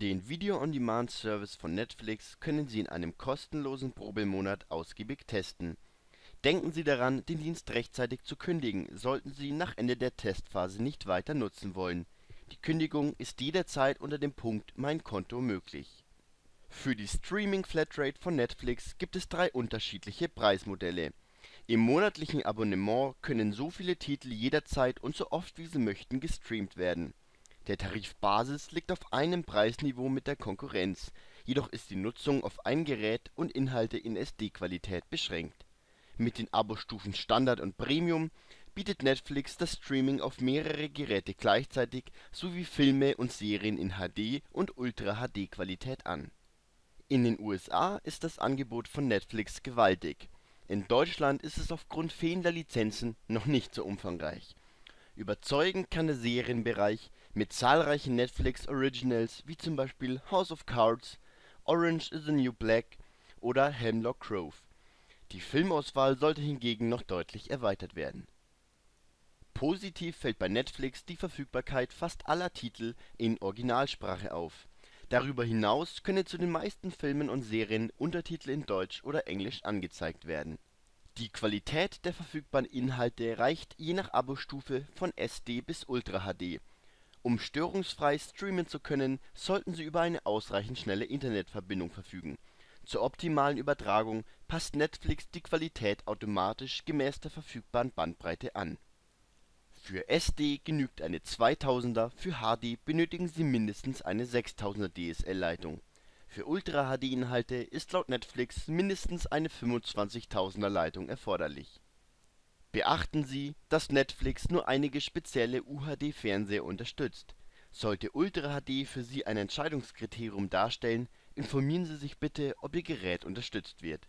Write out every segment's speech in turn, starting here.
Den Video-on-Demand-Service von Netflix können Sie in einem kostenlosen Probemonat ausgiebig testen. Denken Sie daran, den Dienst rechtzeitig zu kündigen, sollten Sie ihn nach Ende der Testphase nicht weiter nutzen wollen. Die Kündigung ist jederzeit unter dem Punkt Mein Konto möglich. Für die Streaming-Flatrate von Netflix gibt es drei unterschiedliche Preismodelle. Im monatlichen Abonnement können so viele Titel jederzeit und so oft wie Sie möchten gestreamt werden der Tarif Basis liegt auf einem Preisniveau mit der Konkurrenz, jedoch ist die Nutzung auf ein Gerät und Inhalte in SD-Qualität beschränkt. Mit den Abo-Stufen Standard und Premium bietet Netflix das Streaming auf mehrere Geräte gleichzeitig sowie Filme und Serien in HD und Ultra-HD-Qualität an. In den USA ist das Angebot von Netflix gewaltig, in Deutschland ist es aufgrund fehlender Lizenzen noch nicht so umfangreich Überzeugen kann der Serienbereich mit zahlreichen Netflix-Originals wie zum Beispiel House of Cards, Orange is the New Black oder Hemlock Grove. Die Filmauswahl sollte hingegen noch deutlich erweitert werden. Positiv fällt bei Netflix die Verfügbarkeit fast aller Titel in Originalsprache auf. Darüber hinaus können zu den meisten Filmen und Serien Untertitel in Deutsch oder Englisch angezeigt werden die Qualität der verfügbaren Inhalte reicht je nach Abo-Stufe von SD bis Ultra HD. Um störungsfrei streamen zu können, sollten Sie über eine ausreichend schnelle Internetverbindung verfügen. Zur optimalen Übertragung passt Netflix die Qualität automatisch gemäß der verfügbaren Bandbreite an. Für SD genügt eine 2000er, für HD benötigen Sie mindestens eine 6000er DSL-Leitung für Ultra-HD-Inhalte ist laut Netflix mindestens eine 25.000er Leitung erforderlich. Beachten Sie, dass Netflix nur einige spezielle UHD-Fernseher unterstützt. Sollte Ultra HD für Sie ein Entscheidungskriterium darstellen, informieren Sie sich bitte, ob Ihr Gerät unterstützt wird.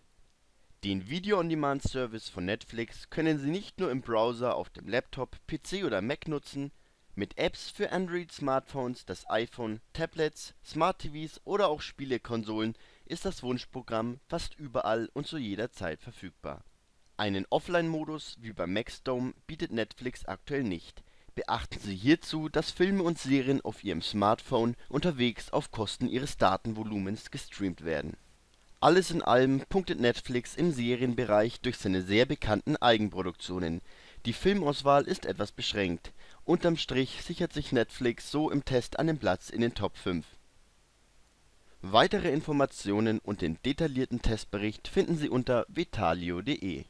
Den Video-on-Demand-Service von Netflix können Sie nicht nur im Browser auf dem Laptop, PC oder Mac nutzen mit Apps für Android-Smartphones, das iPhone, Tablets, Smart-TVs oder auch Spielekonsolen ist das Wunschprogramm fast überall und zu jeder Zeit verfügbar. Einen Offline-Modus wie beim Maxdome bietet Netflix aktuell nicht. Beachten Sie hierzu, dass Filme und Serien auf Ihrem Smartphone unterwegs auf Kosten Ihres Datenvolumens gestreamt werden. Alles in allem punktet Netflix im Serienbereich durch seine sehr bekannten Eigenproduktionen. Die Filmauswahl ist etwas beschränkt Unterm Strich sichert sich Netflix so im Test einen Platz in den Top 5. Weitere Informationen und den detaillierten Testbericht finden Sie unter vetalio.de